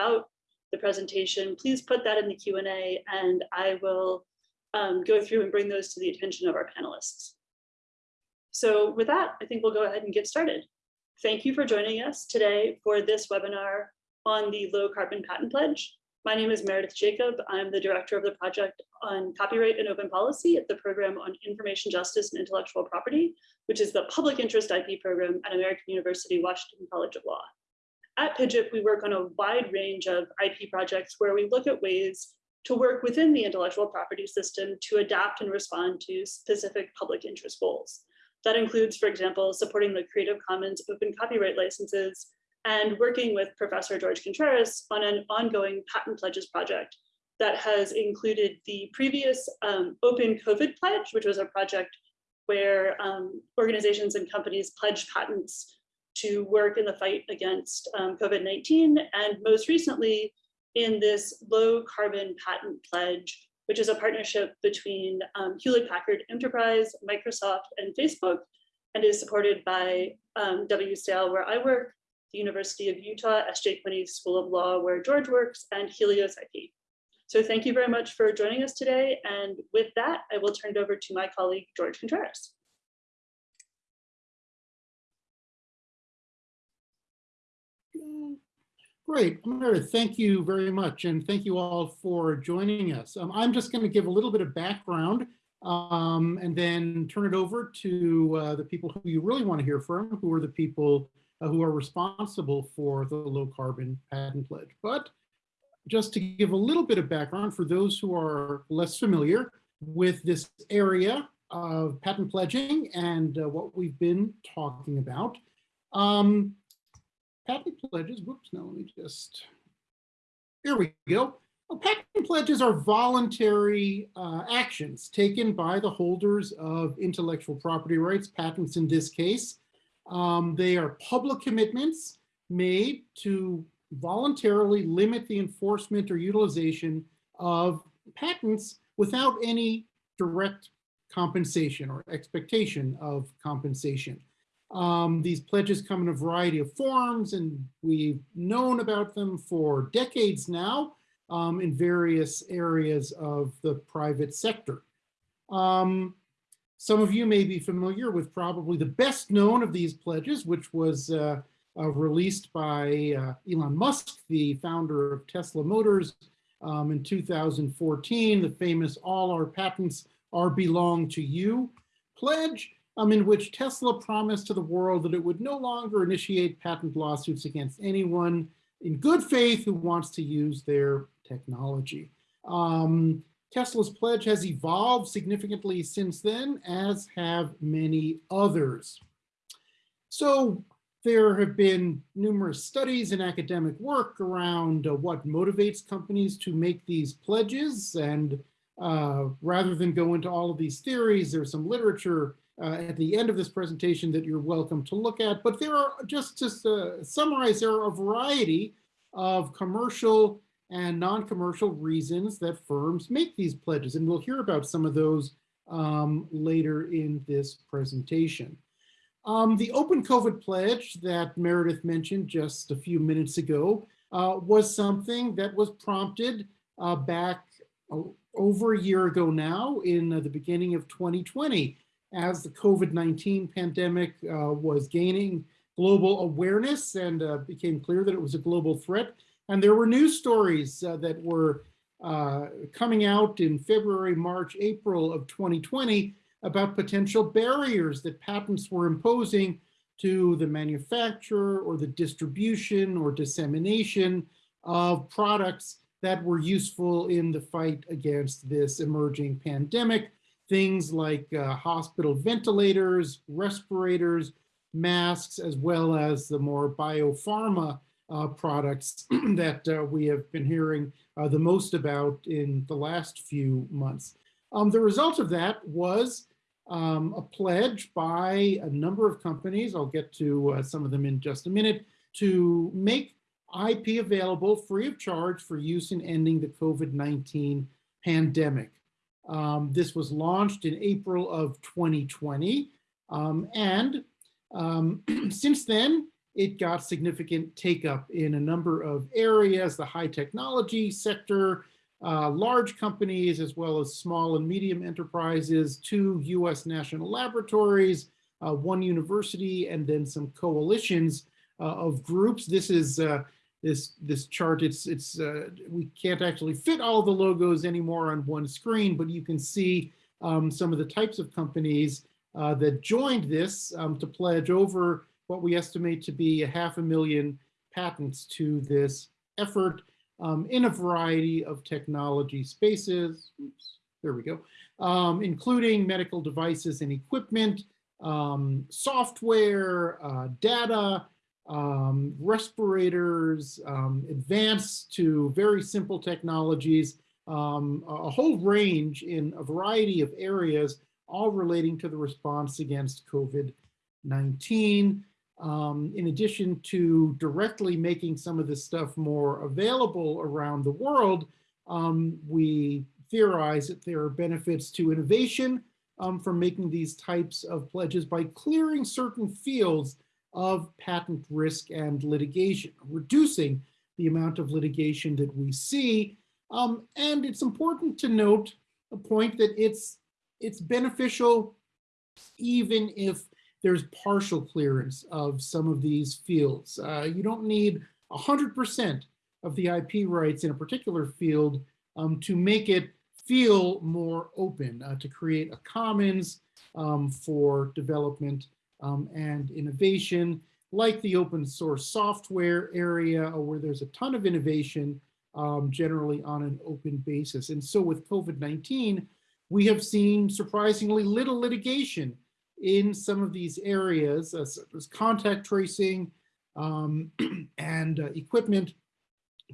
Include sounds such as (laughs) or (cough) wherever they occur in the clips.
throughout the presentation, please put that in the Q&A and I will um, go through and bring those to the attention of our panelists. So with that, I think we'll go ahead and get started. Thank you for joining us today for this webinar on the low carbon patent pledge. My name is Meredith Jacob. I'm the director of the project on copyright and open policy at the program on information justice and intellectual property, which is the public interest IP program at American University Washington College of Law. At PIJIP, we work on a wide range of IP projects where we look at ways to work within the intellectual property system to adapt and respond to specific public interest goals. That includes, for example, supporting the Creative Commons open copyright licenses and working with Professor George Contreras on an ongoing patent pledges project that has included the previous um, Open COVID Pledge, which was a project where um, organizations and companies pledged patents to work in the fight against um, COVID-19. And most recently, in this low carbon patent pledge, which is a partnership between um, Hewlett Packard Enterprise, Microsoft, and Facebook, and is supported by um, where I work, the University of Utah, SJ Quinney School of Law, where George works, and Helios IP. So thank you very much for joining us today. And with that, I will turn it over to my colleague, George Contreras. Great, Meredith, thank you very much. And thank you all for joining us. Um, I'm just going to give a little bit of background um, and then turn it over to uh, the people who you really want to hear from, who are the people uh, who are responsible for the low carbon patent pledge. But just to give a little bit of background for those who are less familiar with this area of patent pledging and uh, what we've been talking about. Um, patent pledges, whoops, now let me just, here we go. Well, patent pledges are voluntary uh, actions taken by the holders of intellectual property rights, patents in this case. Um, they are public commitments made to voluntarily limit the enforcement or utilization of patents without any direct compensation or expectation of compensation. Um, these pledges come in a variety of forms and we've known about them for decades now um, in various areas of the private sector. Um, some of you may be familiar with probably the best known of these pledges, which was uh, uh, released by uh, Elon Musk, the founder of Tesla Motors um, in 2014, the famous all our patents are belong to you pledge um, in which Tesla promised to the world that it would no longer initiate patent lawsuits against anyone in good faith who wants to use their technology. Um, Tesla's pledge has evolved significantly since then, as have many others. So there have been numerous studies and academic work around uh, what motivates companies to make these pledges. And uh, rather than go into all of these theories, there's some literature uh, at the end of this presentation that you're welcome to look at. But there are, just to uh, summarize, there are a variety of commercial and non-commercial reasons that firms make these pledges. And we'll hear about some of those um, later in this presentation. Um, the Open COVID pledge that Meredith mentioned just a few minutes ago uh, was something that was prompted uh, back uh, over a year ago now in uh, the beginning of 2020 as the COVID-19 pandemic uh, was gaining global awareness and uh, became clear that it was a global threat. And there were news stories uh, that were uh, coming out in February, March, April of 2020 about potential barriers that patents were imposing to the manufacture or the distribution or dissemination of products that were useful in the fight against this emerging pandemic things like uh, hospital ventilators, respirators, masks, as well as the more biopharma uh, products (clears throat) that uh, we have been hearing uh, the most about in the last few months. Um, the result of that was um, a pledge by a number of companies, I'll get to uh, some of them in just a minute, to make IP available free of charge for use in ending the COVID-19 pandemic. Um, this was launched in April of 2020. Um, and um, (clears throat) since then, it got significant take up in a number of areas, the high technology sector, uh, large companies, as well as small and medium enterprises, two US national laboratories, uh, one university, and then some coalitions uh, of groups. This is uh, this this chart. It's it's uh, we can't actually fit all the logos anymore on one screen, but you can see um, some of the types of companies uh, that joined this um, to pledge over what we estimate to be a half a million patents to this effort um, in a variety of technology spaces. Oops, there we go, um, including medical devices and equipment, um, software, uh, data, um, respirators, um, advanced to very simple technologies, um, a whole range in a variety of areas, all relating to the response against COVID-19. Um, in addition to directly making some of this stuff more available around the world, um, we theorize that there are benefits to innovation um, from making these types of pledges by clearing certain fields of patent risk and litigation, reducing the amount of litigation that we see. Um, and it's important to note a point that it's, it's beneficial even if there's partial clearance of some of these fields. Uh, you don't need 100% of the IP rights in a particular field um, to make it feel more open, uh, to create a commons um, for development um, and innovation, like the open source software area uh, where there's a ton of innovation um, generally on an open basis. And so with COVID-19, we have seen surprisingly little litigation in some of these areas, uh, as contact tracing um, (clears throat) and uh, equipment,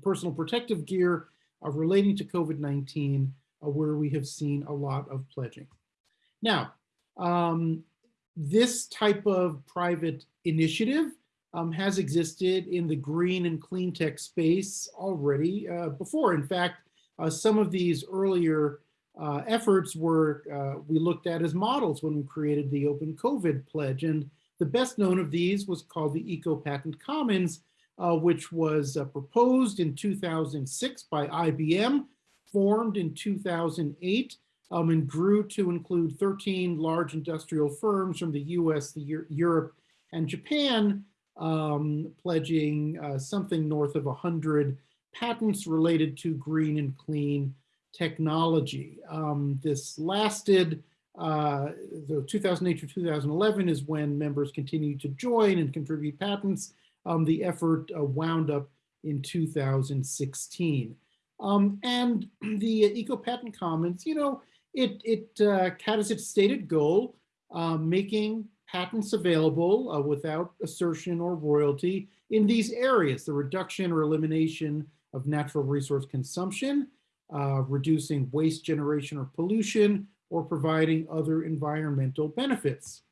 personal protective gear uh, relating to COVID-19, uh, where we have seen a lot of pledging. Now, um, this type of private initiative um, has existed in the green and clean tech space already uh, before. In fact, uh, some of these earlier uh, efforts were uh, we looked at as models when we created the Open COVID Pledge. And the best known of these was called the Eco Patent Commons, uh, which was uh, proposed in 2006 by IBM, formed in 2008, um, and grew to include 13 large industrial firms from the US, the Euro Europe, and Japan, um, pledging uh, something north of 100 patents related to green and clean technology. Um, this lasted, uh, the 2008 to 2011 is when members continued to join and contribute patents. Um, the effort uh, wound up in 2016. Um, and (clears throat) the Eco Patent Commons, you know, it, it uh, has its stated goal, uh, making patents available uh, without assertion or royalty in these areas, the reduction or elimination of natural resource consumption, uh, reducing waste generation or pollution, or providing other environmental benefits.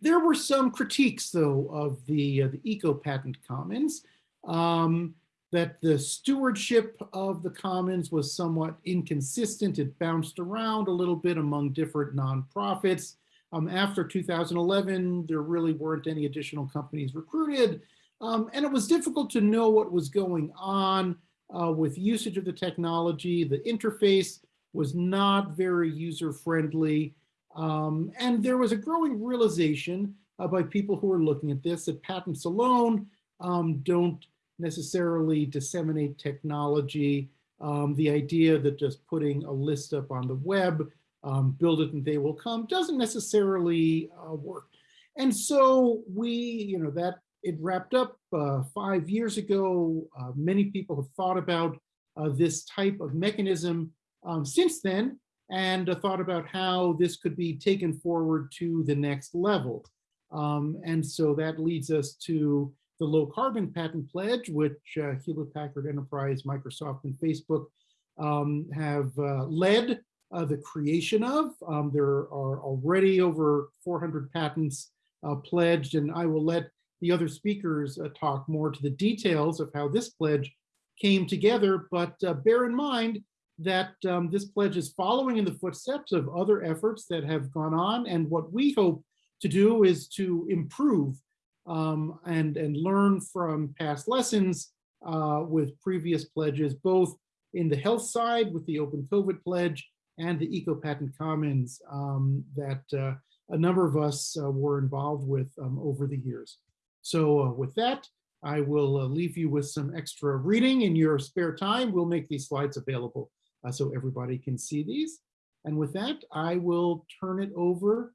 There were some critiques, though, of the, uh, the Eco Patent Commons, um, that the stewardship of the commons was somewhat inconsistent. It bounced around a little bit among different nonprofits. Um, after 2011, there really weren't any additional companies recruited, um, and it was difficult to know what was going on uh, with usage of the technology. The interface was not very user-friendly. Um, and there was a growing realization uh, by people who were looking at this that patents alone um, don't necessarily disseminate technology. Um, the idea that just putting a list up on the web, um, build it and they will come, doesn't necessarily uh, work. And so we, you know, that it wrapped up uh, five years ago. Uh, many people have thought about uh, this type of mechanism um, since then and thought about how this could be taken forward to the next level. Um, and so that leads us to the low carbon patent pledge, which uh, Hewlett Packard Enterprise, Microsoft, and Facebook um, have uh, led the creation of. Um, there are already over 400 patents pledged, and I will let the other speakers uh, talk more to the details of how this pledge came together, but uh, bear in mind that um, this pledge is following in the footsteps of other efforts that have gone on. And what we hope to do is to improve um, and, and learn from past lessons uh, with previous pledges, both in the health side with the Open COVID Pledge and the Eco Patent Commons um, that uh, a number of us uh, were involved with um, over the years. So uh, with that, I will uh, leave you with some extra reading in your spare time. We'll make these slides available uh, so everybody can see these. And with that, I will turn it over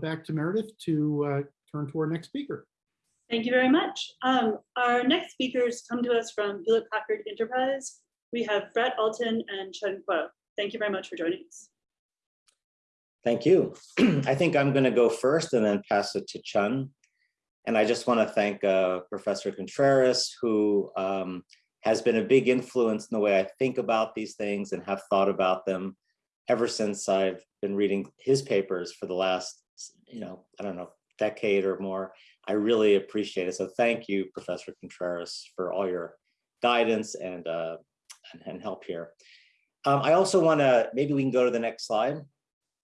back to Meredith to turn to our next speaker. Thank you very much. Um, our next speakers come to us from Hewlett Packard Enterprise. We have Brett Alton and Chun Kuo. Thank you very much for joining us. Thank you. (clears throat) I think I'm going to go first and then pass it to Chun. And I just want to thank uh, Professor Contreras, who um, has been a big influence in the way I think about these things and have thought about them ever since I've been reading his papers for the last, you know, I don't know, decade or more. I really appreciate it. So thank you, Professor Contreras, for all your guidance and, uh, and, and help here. Um, I also want to, maybe we can go to the next slide.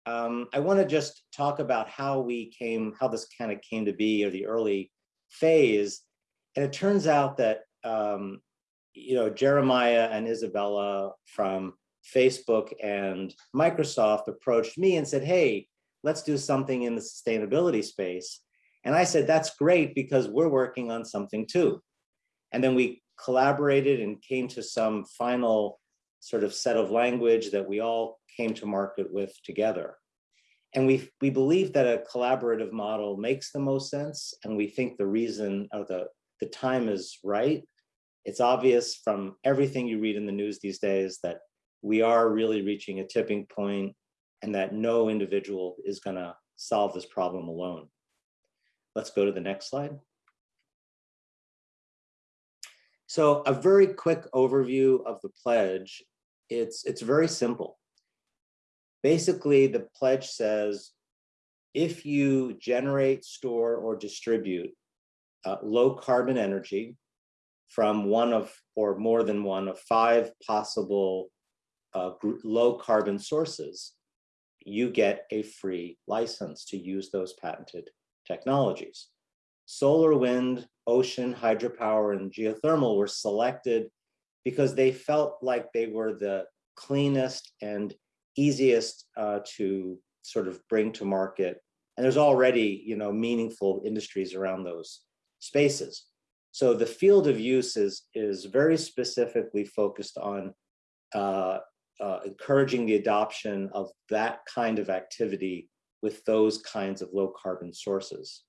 Um, I want to just talk about how we came, how this kind of came to be, or the early phase. And it turns out that, um, you know, Jeremiah and Isabella from Facebook and Microsoft approached me and said, hey, let's do something in the sustainability space. And I said, that's great because we're working on something too. And then we collaborated and came to some final sort of set of language that we all came to market with together. And we, we believe that a collaborative model makes the most sense. And we think the reason or the, the time is right. It's obvious from everything you read in the news these days that we are really reaching a tipping point and that no individual is gonna solve this problem alone. Let's go to the next slide. So a very quick overview of the pledge. It's, it's very simple. Basically, the pledge says, if you generate, store, or distribute uh, low carbon energy from one of, or more than one of five possible uh, low carbon sources, you get a free license to use those patented technologies. Solar, wind, ocean, hydropower, and geothermal were selected because they felt like they were the cleanest and easiest uh, to sort of bring to market. And there's already, you know, meaningful industries around those spaces. So the field of use is, is very specifically focused on uh, uh, encouraging the adoption of that kind of activity with those kinds of low carbon sources.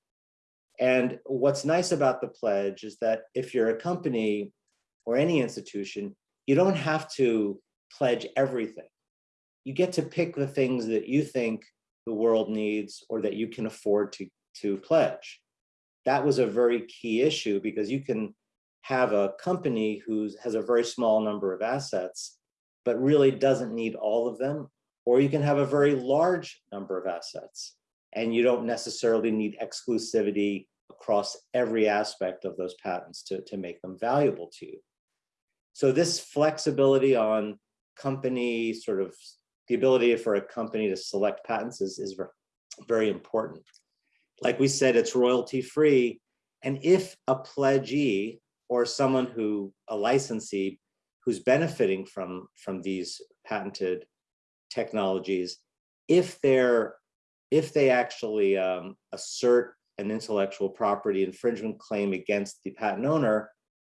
And what's nice about the pledge is that if you're a company or any institution, you don't have to pledge everything. You get to pick the things that you think the world needs or that you can afford to, to pledge. That was a very key issue because you can have a company who has a very small number of assets, but really doesn't need all of them or you can have a very large number of assets and you don't necessarily need exclusivity across every aspect of those patents to, to make them valuable to you. So this flexibility on company sort of the ability for a company to select patents is, is very important. Like we said, it's royalty free. And if a pledgee or someone who, a licensee, who's benefiting from, from these patented technologies, if they're if they actually um, assert an intellectual property infringement claim against the patent owner,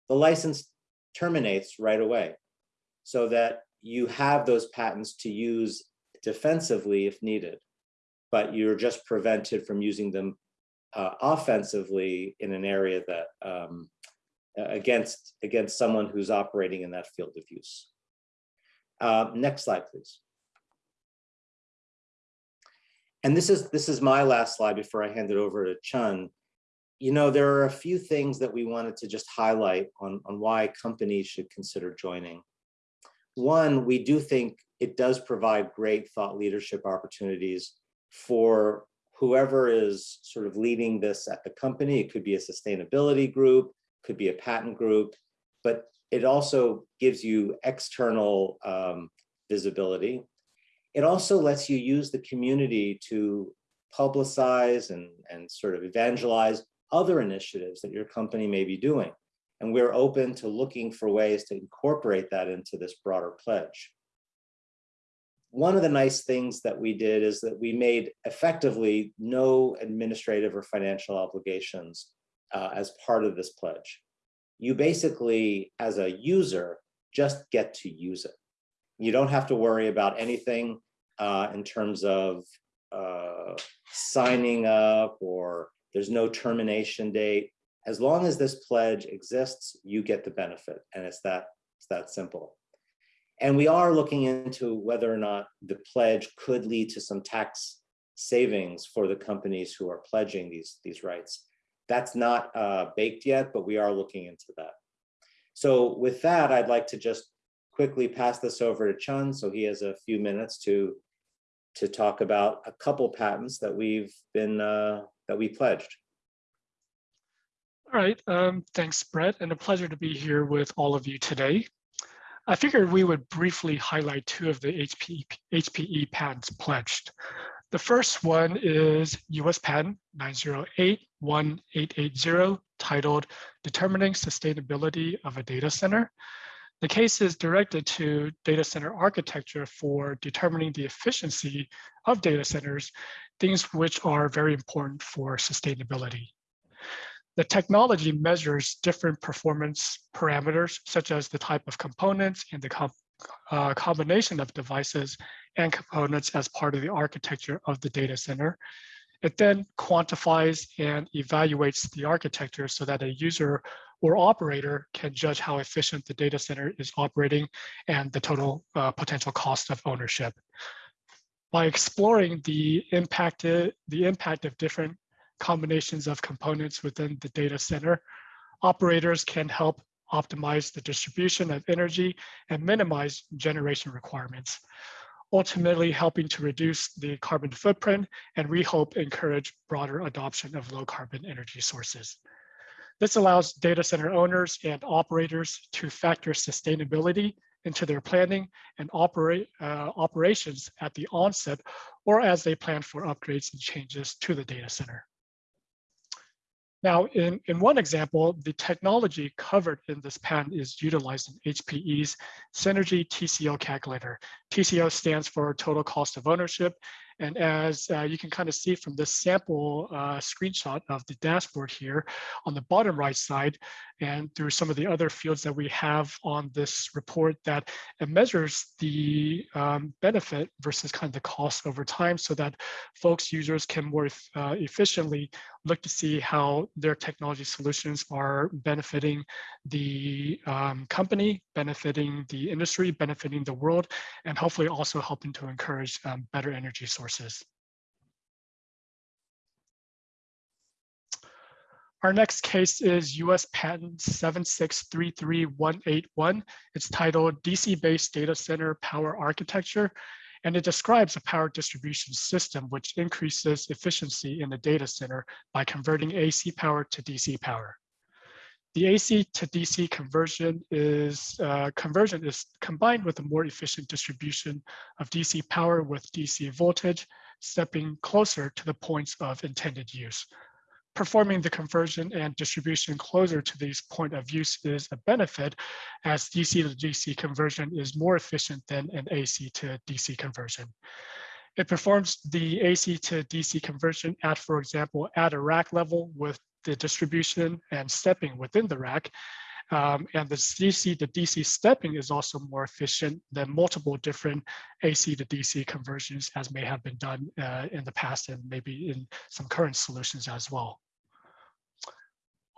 the license terminates right away so that you have those patents to use defensively if needed, but you're just prevented from using them uh, offensively in an area that um, against against someone who's operating in that field of use. Uh, next slide, please. And this is this is my last slide before I hand it over to Chun. You know, there are a few things that we wanted to just highlight on, on why companies should consider joining. One, we do think it does provide great thought leadership opportunities for whoever is sort of leading this at the company. It could be a sustainability group, could be a patent group, but it also gives you external um, visibility. It also lets you use the community to publicize and, and sort of evangelize other initiatives that your company may be doing. And we're open to looking for ways to incorporate that into this broader pledge. One of the nice things that we did is that we made effectively no administrative or financial obligations uh, as part of this pledge. You basically, as a user, just get to use it. You don't have to worry about anything uh, in terms of uh, signing up or there's no termination date. As long as this pledge exists, you get the benefit and it's that, it's that simple. And we are looking into whether or not the pledge could lead to some tax savings for the companies who are pledging these, these rights. That's not uh, baked yet, but we are looking into that. So with that, I'd like to just quickly pass this over to Chun so he has a few minutes to to talk about a couple patents that we've been uh, that we pledged. All right, um, thanks, Brett, and a pleasure to be here with all of you today. I figured we would briefly highlight two of the HPE, HPE patents pledged. The first one is US Patent 9081880 titled Determining Sustainability of a Data Center. The case is directed to data center architecture for determining the efficiency of data centers, things which are very important for sustainability. The technology measures different performance parameters, such as the type of components and the com uh, combination of devices and components as part of the architecture of the data center. It then quantifies and evaluates the architecture so that a user or operator can judge how efficient the data center is operating and the total uh, potential cost of ownership. By exploring the impact, the impact of different combinations of components within the data center, operators can help optimize the distribution of energy and minimize generation requirements, ultimately helping to reduce the carbon footprint and we hope encourage broader adoption of low carbon energy sources. This allows data center owners and operators to factor sustainability into their planning and operate uh, operations at the onset or as they plan for upgrades and changes to the data center. Now, in, in one example, the technology covered in this patent is utilized in HPE's Synergy TCO calculator. TCO stands for total cost of ownership, and as uh, you can kind of see from this sample uh, screenshot of the dashboard here on the bottom right side, and through some of the other fields that we have on this report that it measures the um, benefit versus kind of the cost over time so that folks, users can more uh, efficiently look to see how their technology solutions are benefiting the um, company, benefiting the industry, benefiting the world, and hopefully also helping to encourage um, better energy sources. Our next case is US Patent 7633181. It's titled DC-based data center power architecture, and it describes a power distribution system which increases efficiency in the data center by converting AC power to DC power. The AC to DC conversion is uh, conversion is combined with a more efficient distribution of DC power with DC voltage, stepping closer to the points of intended use performing the conversion and distribution closer to these point of use is a benefit as DC to DC conversion is more efficient than an AC to DC conversion. It performs the AC to DC conversion at, for example, at a rack level with the distribution and stepping within the rack. Um, and the DC to DC stepping is also more efficient than multiple different AC to DC conversions as may have been done uh, in the past and maybe in some current solutions as well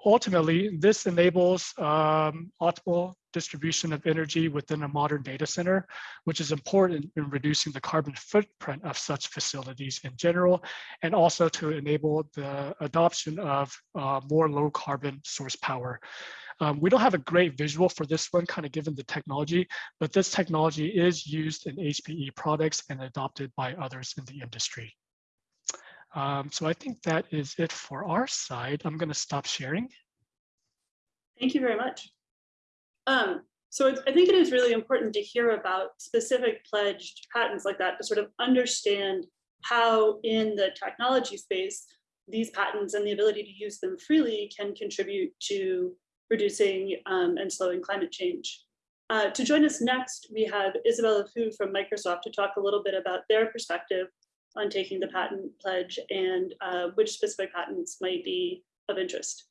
ultimately, this enables um, optimal distribution of energy within a modern data center, which is important in reducing the carbon footprint of such facilities in general, and also to enable the adoption of uh, more low carbon source power. Um, we don't have a great visual for this one, kind of given the technology, but this technology is used in HPE products and adopted by others in the industry. Um, so I think that is it for our side. I'm going to stop sharing. Thank you very much. Um, so I think it is really important to hear about specific pledged patents like that to sort of understand how in the technology space, these patents and the ability to use them freely can contribute to reducing um, and slowing climate change. Uh, to join us next, we have Isabella Fu from Microsoft to talk a little bit about their perspective on taking the patent pledge and uh, which specific patents might be of interest.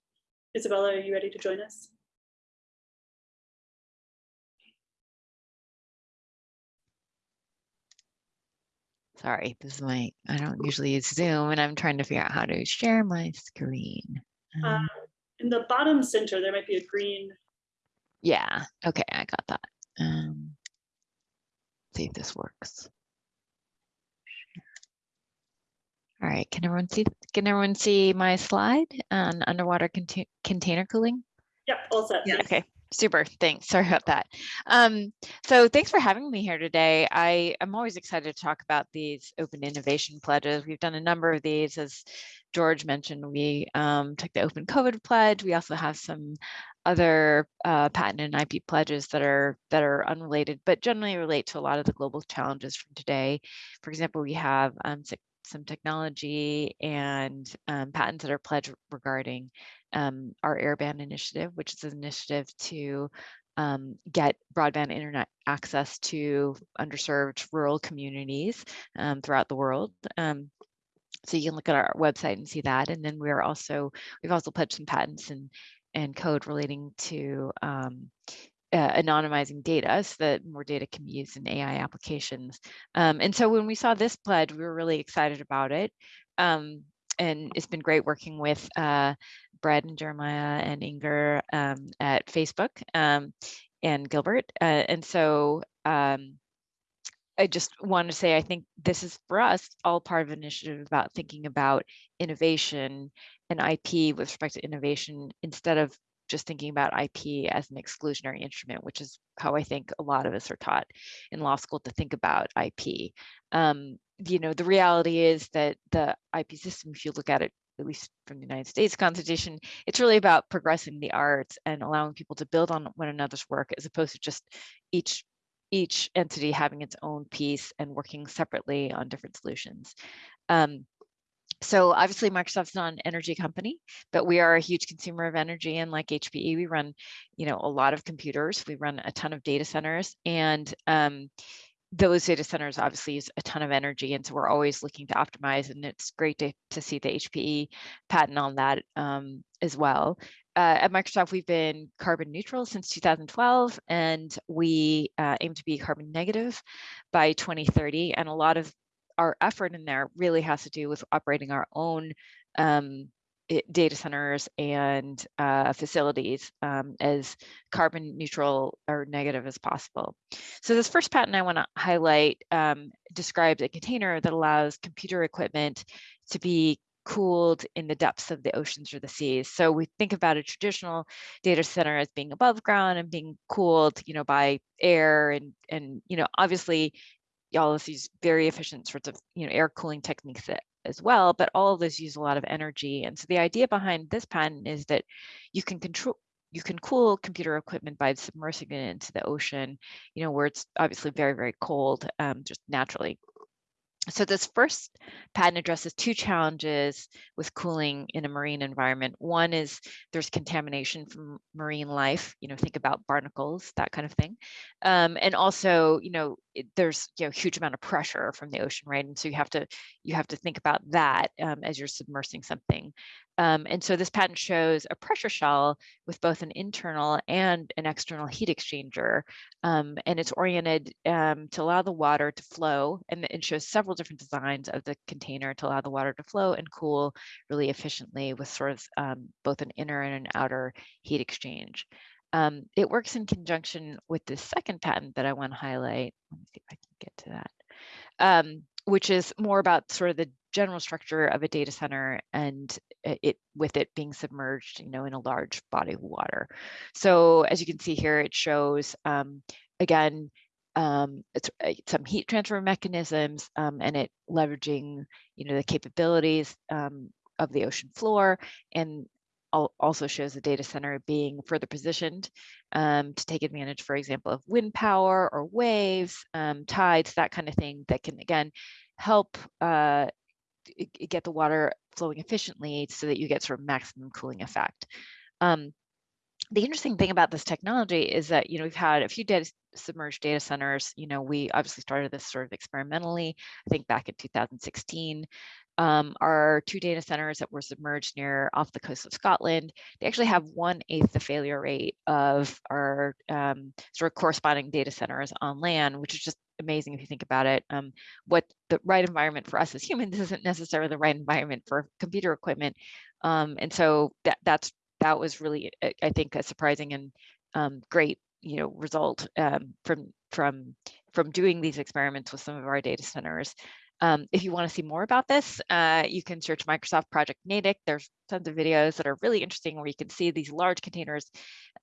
Isabella, are you ready to join us? Sorry, this is my, I don't usually use Zoom and I'm trying to figure out how to share my screen. Uh, Um, in the bottom center, there might be a green. Yeah, okay, I got that. Um, see if this works. All right, can everyone see, can everyone see my slide on underwater contain- container cooling? Yep, all set. Yeah. thanks. Okay, super. Thanks. Sorry about that. Um, so thanks for having me here today. I am always excited to talk about these open innovation pledges. We've done a number of these, as George mentioned. We um, took the Open COVID pledge. We also have some other uh, patent and IP pledges that are that are unrelated, but generally relate to a lot of the global challenges from today. For example, we have um, s- some technology and um, patents that are pledged regarding um, our airband initiative, which is an initiative to um, get broadband internet access to underserved rural communities um, throughout the world. Um, so you can look at our website and see that. And then we're also, we've also pledged some patents and, and code relating to um, uh, anonymizing data so that more data can be used in AI applications. Um, and so when we saw this pledge, we were really excited about it. Um, and it's been great working with uh, Brad and Jeremiah and Inger um, at Facebook um, and Gilbert. Uh, and so um, I just want to say, I think this is for us all part of an initiative about thinking about innovation and IP with respect to innovation instead of just thinking about IP as an exclusionary instrument, which is how I think a lot of us are taught in law school to think about IP. Um, you know, the reality is that the IP system, if you look at it, at least from the United States Constitution, it's really about progressing the arts and allowing people to build on one another's work as opposed to just each each entity having its own piece and working separately on different solutions. Um, so obviously Microsoft's not an energy company, but we are a huge consumer of energy and like HPE, we run, you know, a lot of computers, we run a ton of data centers and um, those data centers obviously use a ton of energy. And so we're always looking to optimize and it's great to, to see the HPE patent on that um, as well. Uh, at Microsoft, we've been carbon neutral since 2012, and we uh, aim to be carbon negative by 2030. And a lot of our effort in there really has to do with operating our own um, data centers and uh, facilities um, as carbon neutral or negative as possible. So this first patent I want to highlight um, describes a container that allows computer equipment to be cooled in the depths of the oceans or the seas. So we think about a traditional data center as being above ground and being cooled, you know, by air and and you know, obviously all of these very efficient sorts of you know air cooling techniques that, as well, but all of those use a lot of energy. And so the idea behind this patent is that you can control you can cool computer equipment by submersing it into the ocean, you know, where it's obviously very, very cold, um, just naturally. So this first patent addresses two challenges with cooling in a marine environment. One is there's contamination from marine life, you know, think about barnacles, that kind of thing. Um, and also, you know, it, there's you know huge amount of pressure from the ocean, right? And so you have to you have to think about that um, as you're submersing something. Um, and so this patent shows a pressure shell with both an internal and an external heat exchanger. Um, and it's oriented um, to allow the water to flow. And it shows several different designs of the container to allow the water to flow and cool really efficiently with sort of um, both an inner and an outer heat exchange. Um, it works in conjunction with the second patent that I want to highlight. Let me see if I can get to that. Um, which is more about sort of the general structure of a data center and it with it being submerged, you know, in a large body of water. So as you can see here, it shows um, again um, uh, some heat transfer mechanisms um, and it leveraging, you know, the capabilities um, of the ocean floor and also shows the data center being further positioned um, to take advantage, for example, of wind power or waves, um, tides, that kind of thing that can again help uh, get the water flowing efficiently so that you get sort of maximum cooling effect. Um, the interesting thing about this technology is that you know we've had a few data submerged data centers. You know, we obviously started this sort of experimentally. I think back in 2016. Um, our two data centers that were submerged near off the coast of Scotland, they actually have one eighth the failure rate of our um, sort of corresponding data centers on land, which is just amazing if you think about it. Um, what the right environment for us as (laughs) humans isn't necessarily the right environment for computer equipment. Um, and so that that's that was really, I- think, a surprising and um, great, you know, result um, from from from doing these experiments with some of our data centers. Um, if you want to see more about this, uh, you can search Microsoft Project Natick. There's tons of videos that are really interesting where you can see these large containers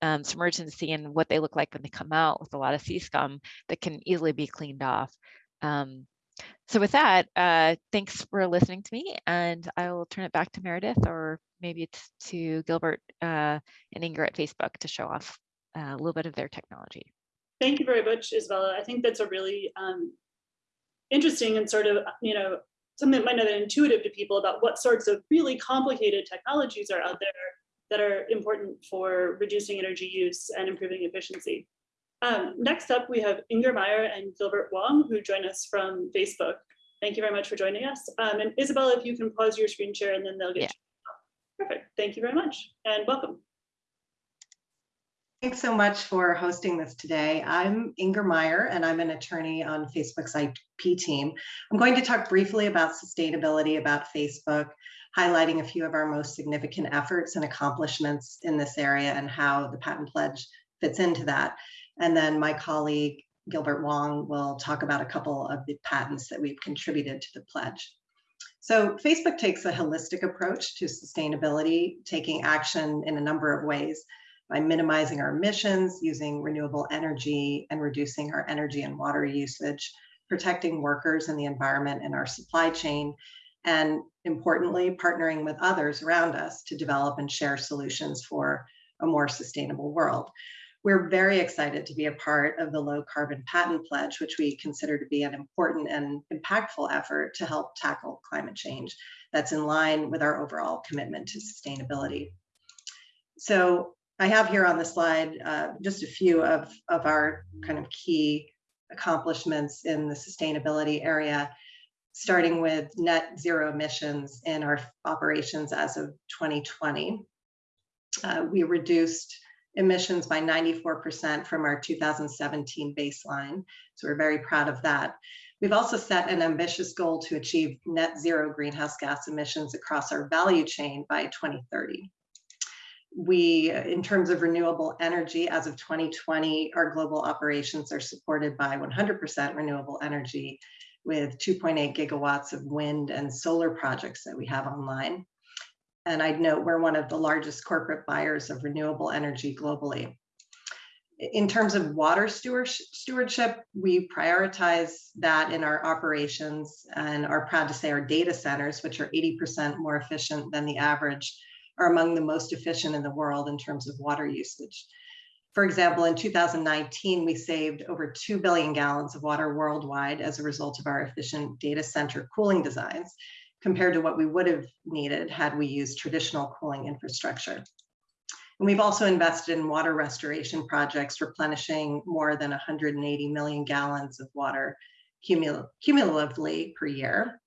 um, submerged in the sea and what they look like when they come out with a lot of sea scum that can easily be cleaned off. Um, so with that, uh, thanks for listening to me, and I will turn it back to Meredith, or maybe it's to Gilbert uh, and Inger at Facebook to show off uh, a little bit of their technology. Thank you very much, Isabella. I think that's a really um, interesting and sort of, you know, something that might not be intuitive to people about what sorts of really complicated technologies are out there that are important for reducing energy use and improving efficiency. Um, next up, we have Inger Meyer and Gilbert Wong, who join us from Facebook. Thank you very much for joining us. Um, and Isabella, if you can pause your screen share and then they'll get. Yeah. you. Perfect. Thank you very much and welcome. Thanks so much for hosting this today. I'm Inger Meyer, and I'm an attorney on Facebook's IP team. I'm going to talk briefly about sustainability, about Facebook, highlighting a few of our most significant efforts and accomplishments in this area and how the patent pledge fits into that. And then my colleague, Gilbert Wong, will talk about a couple of the patents that we've contributed to the pledge. So Facebook takes a holistic approach to sustainability, taking action in a number of ways by minimizing our emissions, using renewable energy, and reducing our energy and water usage, protecting workers and the environment in our supply chain, and importantly, partnering with others around us to develop and share solutions for a more sustainable world. We're very excited to be a part of the Low Carbon Patent Pledge, which we consider to be an important and impactful effort to help tackle climate change that's in line with our overall commitment to sustainability. So I have here on the slide uh, just a few of, of our kind of key accomplishments in the sustainability area, starting with net zero emissions in our operations as of 2020. Uh, we reduced emissions by 94% from our 2017 baseline. So we're very proud of that. We've also set an ambitious goal to achieve net zero greenhouse gas emissions across our value chain by 2030 we, uh, in terms of renewable energy, as of 2020, our global operations are supported by 100% renewable energy with 2.8 gigawatts of wind and solar projects that we have online. And I'd note we're one of the largest corporate buyers of renewable energy globally. In terms of water stewardship, we prioritize that in our operations and are proud to say our data centers, which are 80% more efficient than the average are among the most efficient in the world in terms of water usage. For example, in 2019, we saved over 2 billion gallons of water worldwide as a result of our efficient data center cooling designs, compared to what we would have needed had we used traditional cooling infrastructure. And we've also invested in water restoration projects, replenishing more than 180 million gallons of water cumul cumulatively per year.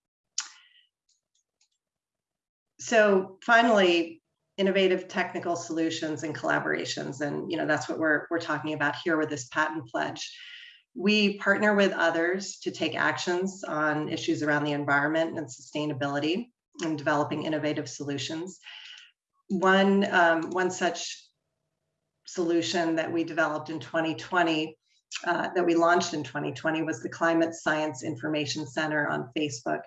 So finally, innovative technical solutions and collaborations. And you know that's what we're, we're talking about here with this patent pledge. We partner with others to take actions on issues around the environment and sustainability and developing innovative solutions. One, um, one such solution that we developed in 2020, uh, that we launched in 2020 was the Climate Science Information Center on Facebook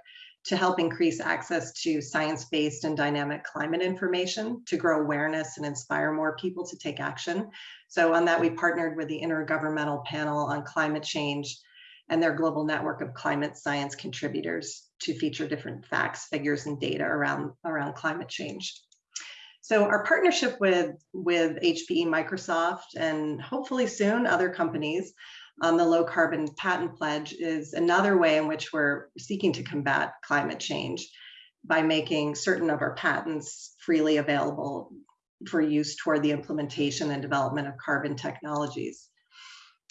to help increase access to science-based and dynamic climate information to grow awareness and inspire more people to take action. So on that, we partnered with the Intergovernmental Panel on Climate Change and their global network of climate science contributors to feature different facts, figures, and data around, around climate change. So our partnership with, with HPE Microsoft and hopefully soon other companies on the low carbon patent pledge is another way in which we're seeking to combat climate change. by making certain of our patents freely available for use toward the implementation and development of carbon technologies.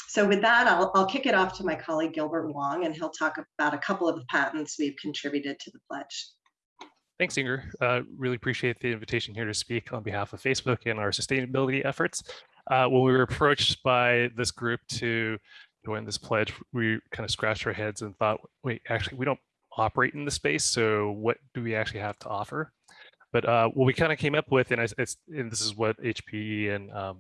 So with that, I'll, I'll kick it off to my colleague Gilbert Wong, and he'll talk about a couple of the patents we've contributed to the pledge. Thanks, Inger. Uh, really appreciate the invitation here to speak on behalf of Facebook and our sustainability efforts. Uh, when we were approached by this group to join this pledge, we kind of scratched our heads and thought, wait, actually, we don't operate in the space, so what do we actually have to offer? But uh, what we kind of came up with, and, I, and, this is what HPE and um,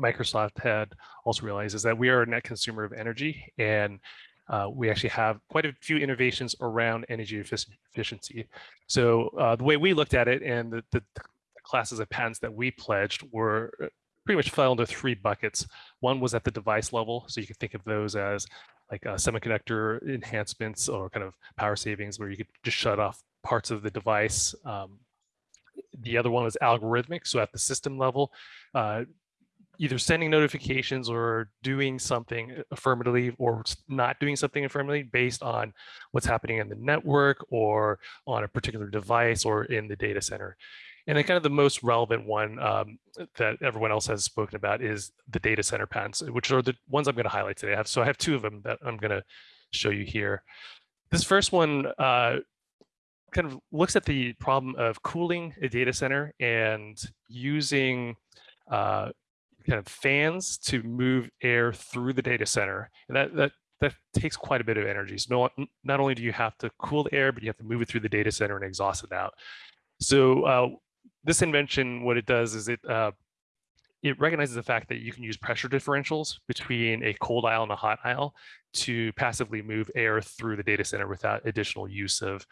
Microsoft had also realized, is that we are a net consumer of energy, and uh, we actually have quite a few innovations around energy efficiency. So uh, the way we looked at it, and the, the classes of patents that we pledged were uh, pretty much fell into three buckets. One was at the device level, so you can think of those as like uh, semiconductor enhancements or kind of power savings where you could just shut off parts of the device. Um, the other one was algorithmic. So at the system level, uh, either sending notifications or doing something affirmatively or not doing something affirmatively based on what's happening in the network or on a particular device or in the data center. And then kind of the most relevant one um, that everyone else has spoken about is the data center patents, which are the ones I'm going to highlight today. I have, so I have two of them that I'm going to show you here. This first one uh, kind of looks at the problem of cooling a data center and using uh, kind of fans to move air through the data center. And that, that, that takes quite a bit of energy. So not, not only do you have to cool the air, but you have to move it through the data center and exhaust it out. So uh, this invention, what it does is it uh, it recognizes the fact that you can use pressure differentials between a cold aisle and a hot aisle to passively move air through the data center without additional use of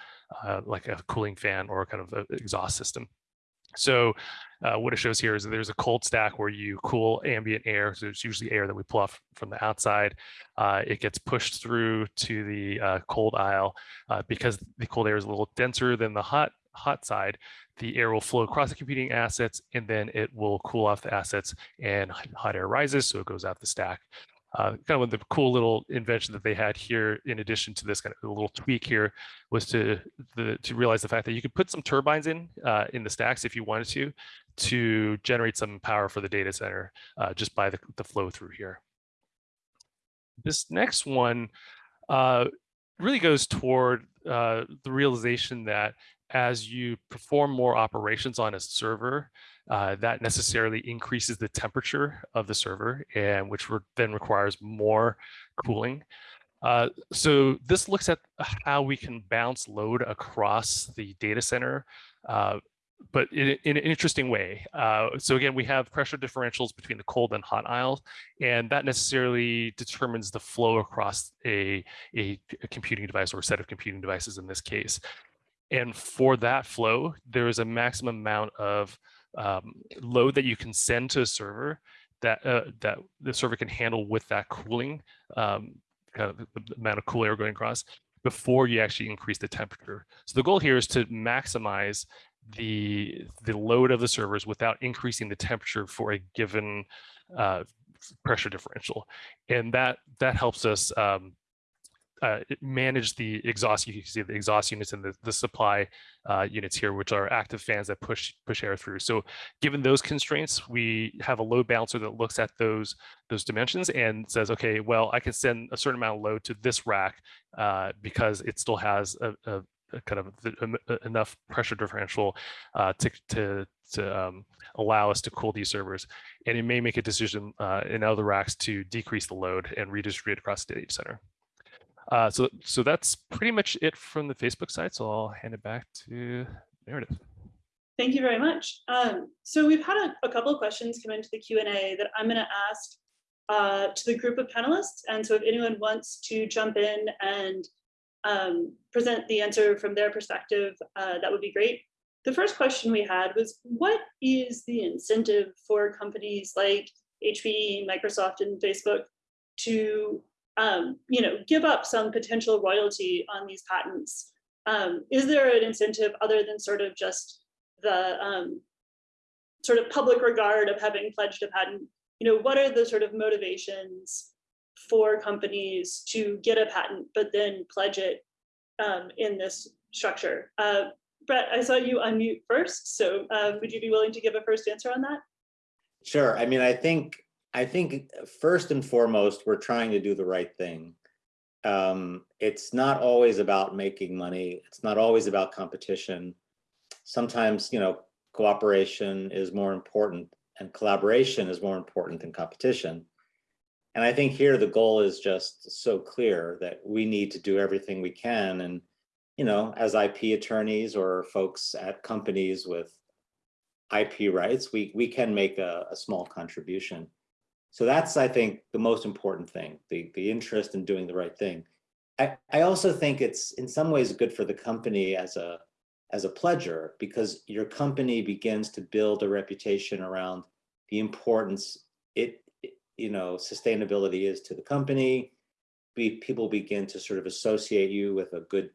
uh, like a cooling fan or kind of exhaust system. So uh, what it shows here is that there's a cold stack where you cool ambient air. So it's usually air that we pull off from the outside. Uh, it gets pushed through to the uh, cold aisle uh, because the cold air is a little denser than the hot hot side, the air will flow across the competing assets and then it will cool off the assets and hot air rises, so it goes out the stack. Uh, kind of the cool little invention that they had here, in addition to this kind of little tweak here, was to the, to realize the fact that you could put some turbines in uh, in the stacks if you wanted to, to generate some power for the data center uh, just by the, the flow through here. This next one uh, really goes toward uh, the realization that as you perform more operations on a server, uh, that necessarily increases the temperature of the server, and which then requires more cooling. Uh, so this looks at how we can bounce load across the data center, uh, but in, in, an interesting way. Uh, so again, we have pressure differentials between the cold and hot aisles, and that necessarily determines the flow across a, a, a computing device or a set of computing devices in this case. And for that flow, there is a maximum amount of um, load that you can send to a server that uh, that the server can handle with that cooling, um, kind of the amount of cool air going across before you actually increase the temperature. So the goal here is to maximize the the load of the servers without increasing the temperature for a given uh, pressure differential, and that that helps us um, uh, manage the exhaust. You can see the exhaust units and the, the supply uh, units here, which are active fans that push push air through. So given those constraints, we have a load balancer that looks at those those dimensions and says, okay, well, I can send a certain amount of load to this rack uh, because it still has a, a, a kind of the, enough pressure differential uh, to to to um, allow us to cool these servers. And it may make a decision uh, in other racks to decrease the load and redistribute across the data center. Uh, so, so that's pretty much it from the Facebook side. So I'll hand it back to Meredith. Thank you very much. Um, so we've had a, a, couple of questions come into the Q&A that I'm going to ask uh, to the group of panelists. And so if anyone wants to jump in and um, present the answer from their perspective, uh, that would be great. The first question we had was, what is the incentive for companies like HPE, Microsoft, and Facebook to um, you know, give up some potential royalty on these patents? Um, is there an incentive other than sort of just the um, sort of public regard of having pledged a patent? You know, what are the sort of motivations for companies to get a patent, but then pledge it um, in this structure? Uh, Brett, I saw you unmute first, so uh, would you be willing to give a first answer on that? Sure. I mean, I think, I think first and foremost, we're trying to do the right thing. Um, it's not always about making money. It's not always about competition. Sometimes, you know, cooperation is more important and collaboration is more important than competition. And I think here the goal is just so clear that we need to do everything we can. And, you know, as IP attorneys or folks at companies with IP rights, we, we can make a, a small contribution. So that's, I think, the most important thing, the, the interest in doing the right thing. I, I also think it's in some ways good for the company as a, as a pledger because your company begins to build a reputation around the importance it, you know, sustainability is to the company. Be, people begin to sort of associate you with a good,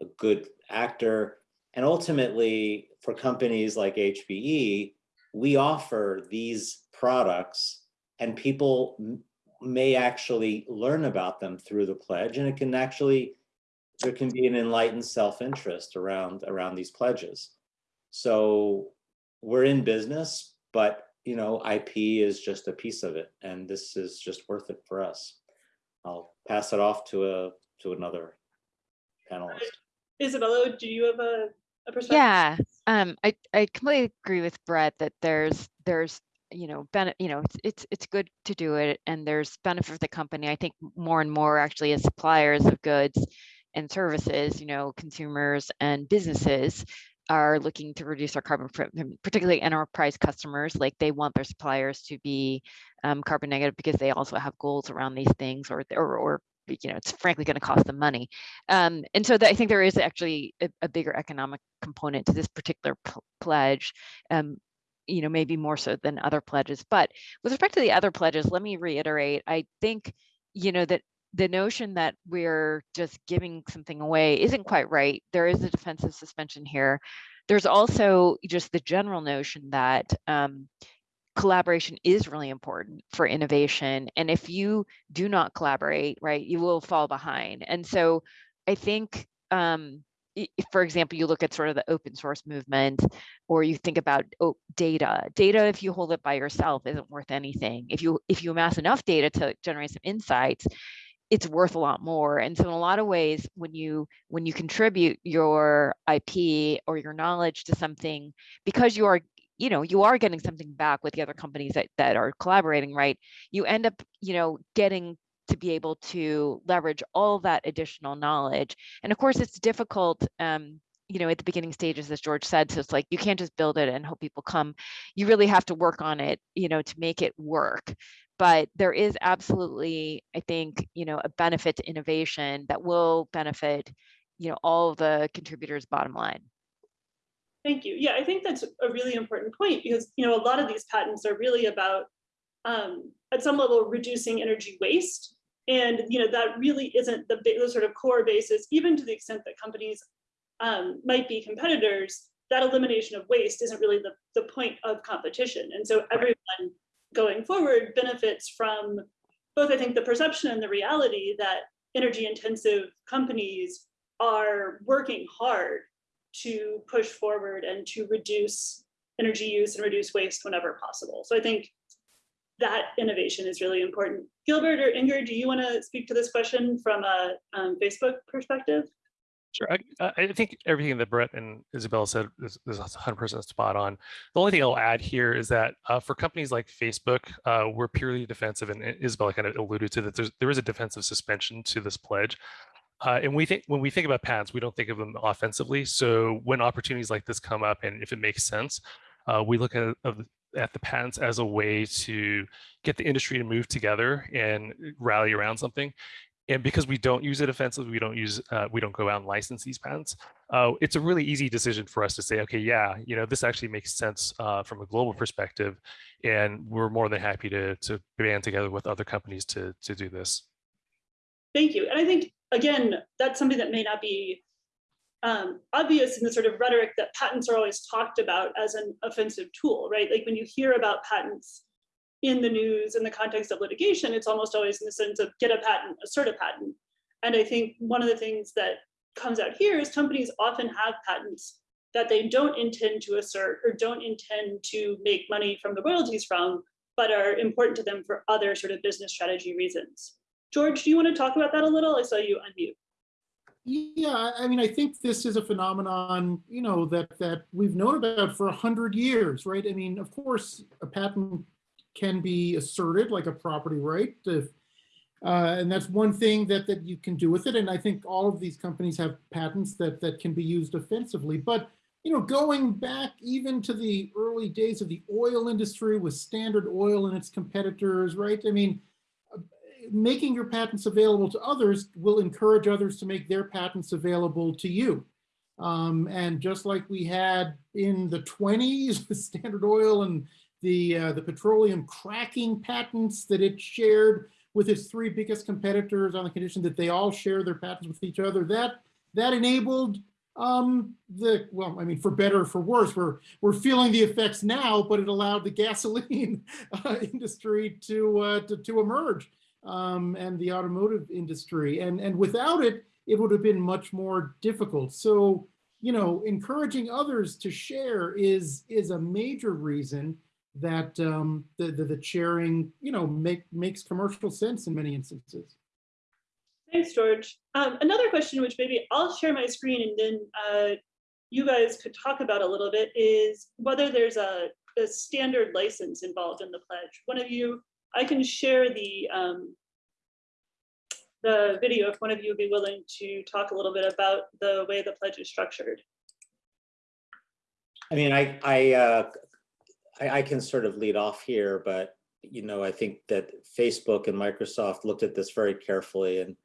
a good actor. And ultimately, for companies like HPE, we offer these products and people may actually learn about them through the pledge and it can actually there can be an enlightened self-interest around around these pledges. So we're in business but you know ip is just a piece of it and this is just worth it for us. I'll pass it off to a to another panelist. Isabella, do you have a, a perspective? Yeah, um, I, I completely agree with Brett that there's, there's, you know, benefit, you know, it's, it's, it's good to do it and there's benefit for the company. I think more and more actually as suppliers of goods and services, you know, consumers and businesses are looking to reduce their carbon footprint, particularly enterprise customers, like they want their suppliers to be um, carbon negative because they also have goals around these things or, or, or you know, it's frankly going to cost them money. Um, and so I think there is actually a, a bigger economic component to this particular pl- pledge, um, you know, maybe more so than other pledges. But with respect to the other pledges, let me reiterate, I think, you know, that the notion that we're just giving something away isn't quite right. There is a defensive suspension here. There's also just the general notion that um, collaboration is really important for innovation. And if you do not collaborate, right, you will fall behind. And so I think, um, if, for example, you look at sort of the open source movement, or you think about oh, data. Data, if you hold it by yourself, isn't worth anything. If you if you amass enough data to generate some insights, it's worth a lot more. And so in a lot of ways, when you when you contribute your IP or your knowledge to something, because you are you know you are getting something back with the other companies that, that are collaborating right you end up you know getting to be able to leverage all that additional knowledge and of course it's difficult um, you know at the beginning stages as george said so it's like you can't just build it and hope people come you really have to work on it you know to make it work but there is absolutely i think you know a benefit to innovation that will benefit you know all the contributors bottom line Thank you. Yeah, I think that's a really important point because, you know, a lot of these patents are really about, um, at some level, reducing energy waste. And, you know, that really isn't the the sort of core basis, even to the extent that companies um, might be competitors, that elimination of waste isn't really the, the point of competition. And so everyone going forward benefits from both, I think, the perception and the reality that energy intensive companies are working hard to push forward and to reduce energy use and reduce waste whenever possible. So I think that innovation is really important. Gilbert or Inger, do you want to speak to this question from a um, Facebook perspective? Sure. I, I think everything that Brett and Isabella said is, is 100% spot on. The only thing I'll add here is that uh, for companies like Facebook, uh, we're purely defensive, and Isabella kind of alluded to that. There's, there is a defensive suspension to this pledge. Uh, and we think when we think about patents, we don't think of them offensively. So when opportunities like this come up, and if it makes sense, uh, we look at at the patents as a way to get the industry to move together and rally around something. And because we don't use it offensively, we don't use uh, we don't go out and license these patents. Uh, it's a really easy decision for us to say, okay, yeah, you know, this actually makes sense uh, from a global perspective, and we're more than happy to to band together with other companies to to do this. Thank you. And I think, again, that's something that may not be um, obvious in the sort of rhetoric that patents are always talked about as an offensive tool, right? Like when you hear about patents in the news in the context of litigation, it's almost always in the sense of get a patent, assert a patent. And I think one of the things that comes out here is companies often have patents that they don't intend to assert or don't intend to make money from the royalties from, but are important to them for other sort of business strategy reasons. George, do you want to talk about that a little? I saw you unmute. Yeah, I- mean, I think this is a phenomenon, you know, that that we've known about for a hundred years, right? I mean, of course, a patent can be asserted like a property right. If, uh, and that's one thing that that you can do with it. And I think all of these companies have patents that that can be used offensively. But you know, going back even to the early days of the oil industry with Standard Oil and its competitors, right? I mean, making your patents available to others will encourage others to make their patents available to you. Um, and just like we had in the 20s (laughs) with Standard Oil and the, uh, the petroleum cracking patents that it shared with its three biggest competitors on the condition that they all share their patents with each other, that, that enabled um, the, well, I mean, for better or for worse, we're, we're feeling the effects now, but it allowed the (laughs) gasoline uh, industry to, uh, to, to emerge um, and the automotive industry. And, and without it, it would have been much more difficult. So, you know, encouraging others to share is, is a major reason that um, the, the, the sharing, you know, make, makes commercial sense in many instances. Thanks, George. Um, another question, which maybe I'll share my screen and then uh, you guys could talk about a little bit, is whether there's a, a standard license involved in the pledge. One of you I can share the um, the video if one of you would be willing to talk a little bit about the way the pledge is structured. I mean, I, I, uh, I, I can sort of lead off here, but you know, I think that Facebook and Microsoft looked at this very carefully and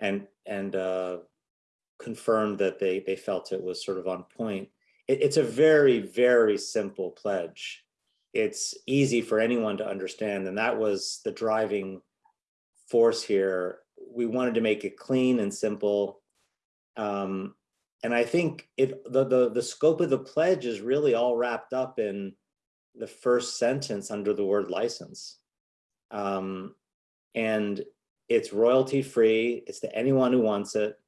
and and uh, confirmed that they they felt it was sort of on point. It, it's a very very simple pledge it's easy for anyone to understand. And that was the driving force here. We wanted to make it clean and simple. Um, and I think it the, the, the scope of the pledge is really all wrapped up in the first sentence under the word license. Um, and it's royalty free, it's to anyone who wants it,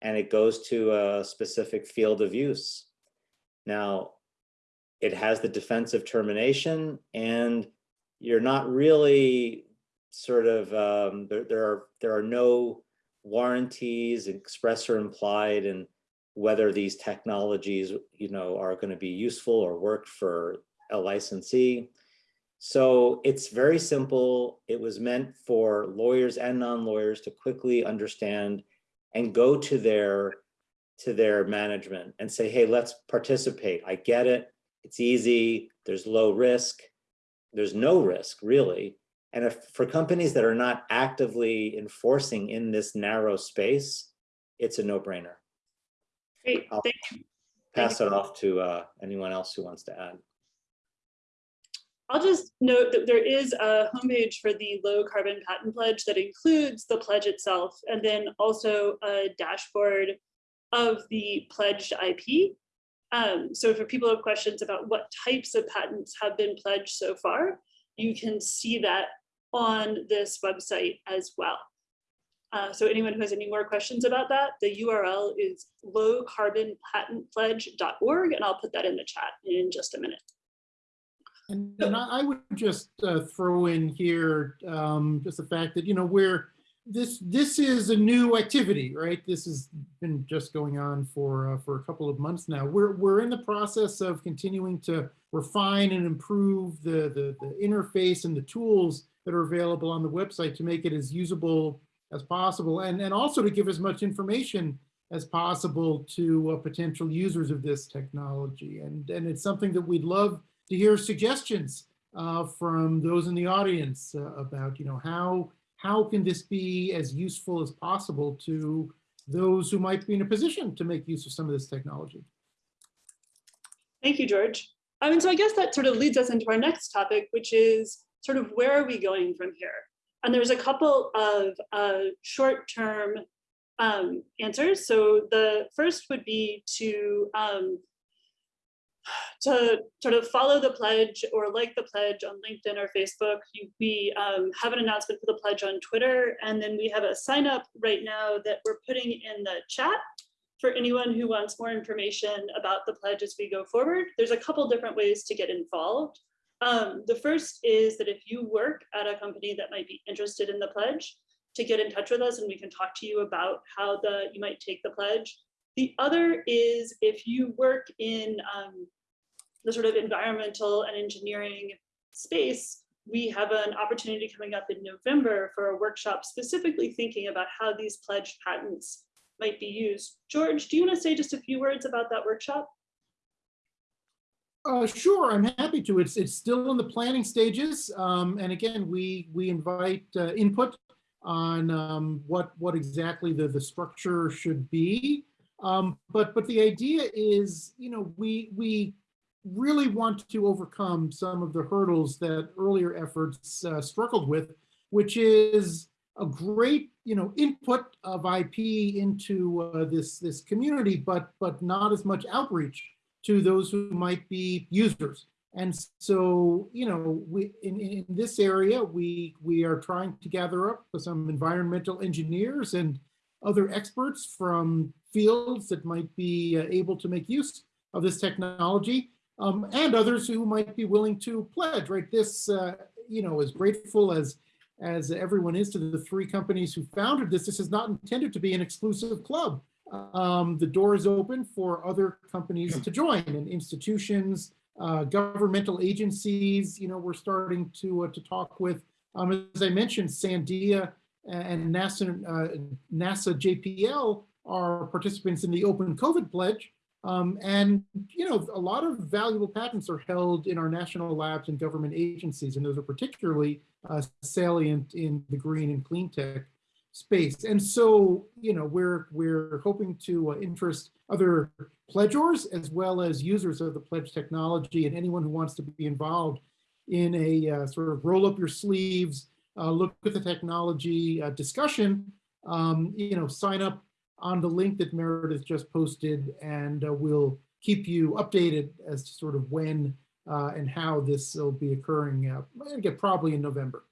and it goes to a specific field of use. Now, it has the defensive termination and you're not really sort of um, there, there are there are no warranties express or implied and whether these technologies you know are going to be useful or work for a licensee. So it's very simple. It was meant for lawyers and non-lawyers to quickly understand and go to their to their management and say hey let's participate. I get it it's easy, there's low risk, there's no risk really. And if for companies that are not actively enforcing in this narrow space, it's a no brainer. Great, I'll thank you. pass it off to uh, anyone else who wants to add. I'll just note that there is a homepage for the low carbon patent pledge that includes the pledge itself and then also a dashboard of the pledged IP um, so for people who have questions about what types of patents have been pledged so far, you can see that on this website as well. Uh, so anyone who has any more questions about that, the URL is lowcarbonpatentpledge.org, and I'll put that in the chat in just a minute. And, and I, would just uh, throw in here um, just the fact that, you know, we're this this is a new activity, right? This has been just going on for uh, for a couple of months now. We're we're in the process of continuing to refine and improve the, the the interface and the tools that are available on the website to make it as usable as possible, and and also to give as much information as possible to uh, potential users of this technology. And and it's something that we'd love to hear suggestions uh, from those in the audience uh, about, you know, how how can this be as useful as possible to those who might be in a position to make use of some of this technology? Thank you, George. I mean, so I guess that sort of leads us into our next topic, which is sort of where are we going from here? And there's a couple of uh, short-term um, answers. So the first would be to um, to sort of follow the pledge or like the pledge on LinkedIn or Facebook. We um, have an announcement for the pledge on Twitter, and then we have a sign up right now that we're putting in the chat. for anyone who wants more information about the pledge as we go forward, there's a couple different ways to get involved. Um, the first is that if you work at a company that might be interested in the pledge, to get in touch with us and we can talk to you about how the you might take the pledge. The other is if you work in um, the sort of environmental and engineering space, we have an opportunity coming up in November for a workshop specifically thinking about how these pledged patents might be used. George, do you want to say just a few words about that workshop? Uh, sure, I'm happy to. It's it's still in the planning stages, um, and again, we we invite uh, input on um, what what exactly the the structure should be. Um, but but the idea is, you know, we we really want to overcome some of the hurdles that earlier efforts uh, struggled with, which is a great, you know, input of IP into uh, this this community, but but not as much outreach to those who might be users. And so, you know, we in, in this area, we we are trying to gather up some environmental engineers and other experts from fields that might be uh, able to make use of this technology um, and others who might be willing to pledge, right? This, uh, you know, as grateful as as everyone is to the three companies who founded this, this is not intended to be an exclusive club. Um, the door is open for other companies to join and institutions, uh, governmental agencies, you know, we're starting to, uh, to talk with, um, as I mentioned, Sandia and NASA, uh, NASA JPL are participants in the Open COVID Pledge. Um, and, you know, a lot of valuable patents are held in our national labs and government agencies, and those are particularly uh, salient in the green and clean tech space. And so, you know, we're we're hoping to uh, interest other pledgors as well as users of the pledge technology and anyone who wants to be involved in a uh, sort of roll up your sleeves, uh, look at the technology uh, discussion, um, you know, sign up on the link that Meredith just posted and uh, we'll keep you updated as to sort of when uh, and how this will be occurring, uh, again, probably in November.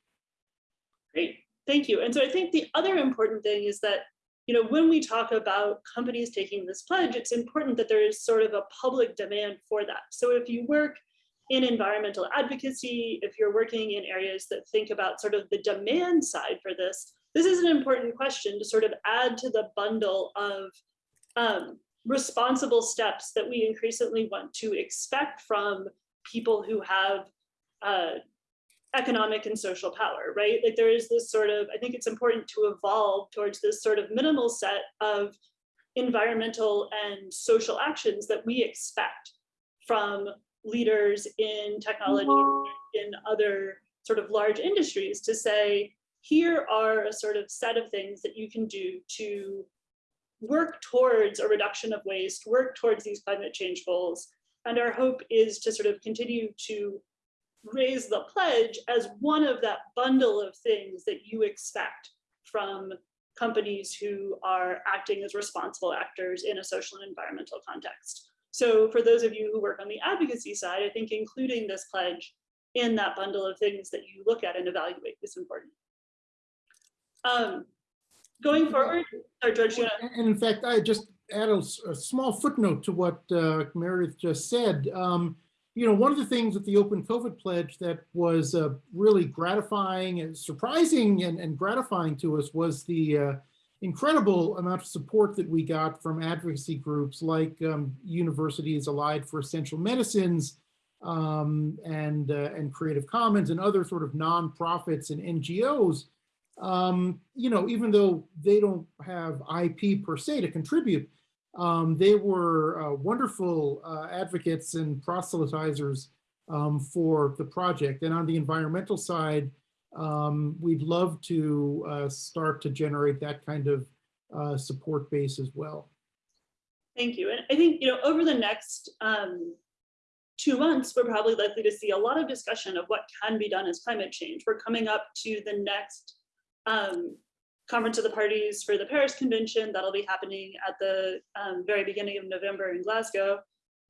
Great, thank you. And so I think the other important thing is that, you know, when we talk about companies taking this pledge, it's important that there is sort of a public demand for that. So if you work in environmental advocacy, if you're working in areas that think about sort of the demand side for this, this is an important question to sort of add to the bundle of um, responsible steps that we increasingly want to expect from people who have uh, economic and social power, right? Like there is this sort of, I think it's important to evolve towards this sort of minimal set of environmental and social actions that we expect from leaders in technology, in other sort of large industries to say, here are a sort of set of things that you can do to work towards a reduction of waste, work towards these climate change goals. And our hope is to sort of continue to raise the pledge as one of that bundle of things that you expect from companies who are acting as responsible actors in a social and environmental context. So for those of you who work on the advocacy side, I think including this pledge in that bundle of things that you look at and evaluate is important. Um, going forward, or George, you And in fact, I just add a, a small footnote to what uh, Meredith just said. Um, you know, one of the things with the Open COVID Pledge that was uh, really gratifying and surprising and, and, gratifying to us was the uh, incredible amount of support that we got from advocacy groups like um, Universities Allied for Essential Medicines um, and, uh, and Creative Commons and other sort of nonprofits and NGOs. Um, you know, even though they don't have IP per se to contribute, um, they were uh, wonderful uh, advocates and proselytizers um, for the project. And on the environmental side, um, we'd love to uh, start to generate that kind of uh, support base as well. Thank you. And I think, you know, over the next um, two months, we're probably likely to see a lot of discussion of what can be done as climate change. We're coming up to the next um, Conference of the Parties for the Paris Convention. That'll be happening at the um, very beginning of November in Glasgow.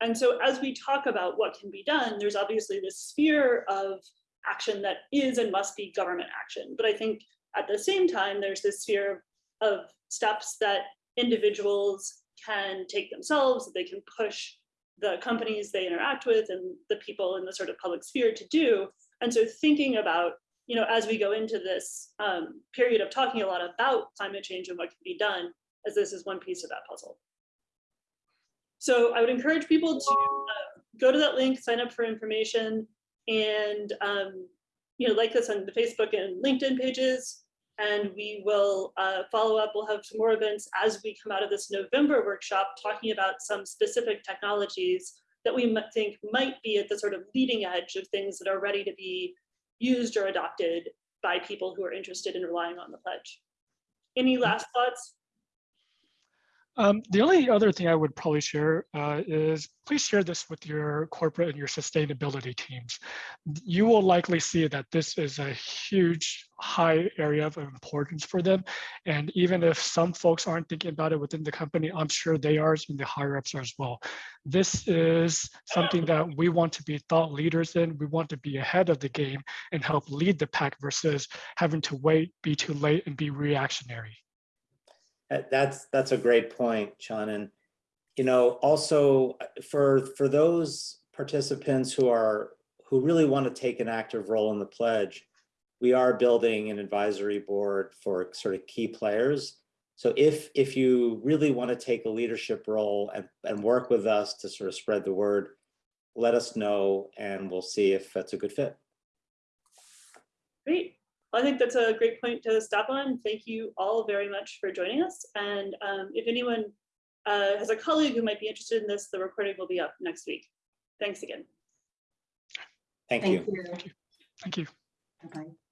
And so as we talk about what can be done, there's obviously this sphere of action that is and must be government action. But I think at the same time, there's this sphere of steps that individuals can take themselves, that they can push the companies they interact with and the people in the sort of public sphere to do. And so thinking about, you know, as we go into this um, period of talking a lot about climate change and what can be done, as this is one piece of that puzzle. So I would encourage people to uh, go to that link, sign up for information, and um, you know, like this on the Facebook and LinkedIn pages. And we will uh, follow up. We'll have some more events as we come out of this November workshop, talking about some specific technologies that we think might be at the sort of leading edge of things that are ready to be used or adopted by people who are interested in relying on the pledge. Any last thoughts? Um, the only other thing I would probably share uh, is please share this with your corporate and your sustainability teams. You will likely see that this is a huge high area of importance for them. And even if some folks aren't thinking about it within the company, I'm sure they are and the higher ups as well. This is something that we want to be thought leaders in. We want to be ahead of the game and help lead the pack versus having to wait, be too late and be reactionary. That- That's, that's a great point, Sean. And, you know, also for, for those participants who are, who really want to take an active role in the pledge, we are building an advisory board for sort of key players. So if, if you really want to take a leadership role and, and work with us to sort of spread the word, let us know and we'll see if that's a good fit. Great. Well, I think that's a great point to stop on. Thank you all very much for joining us. And um, if anyone uh, has a colleague who might be interested in this, the recording will be up next week. Thanks again. Thank you. Thank you. Thank you. Bye-bye.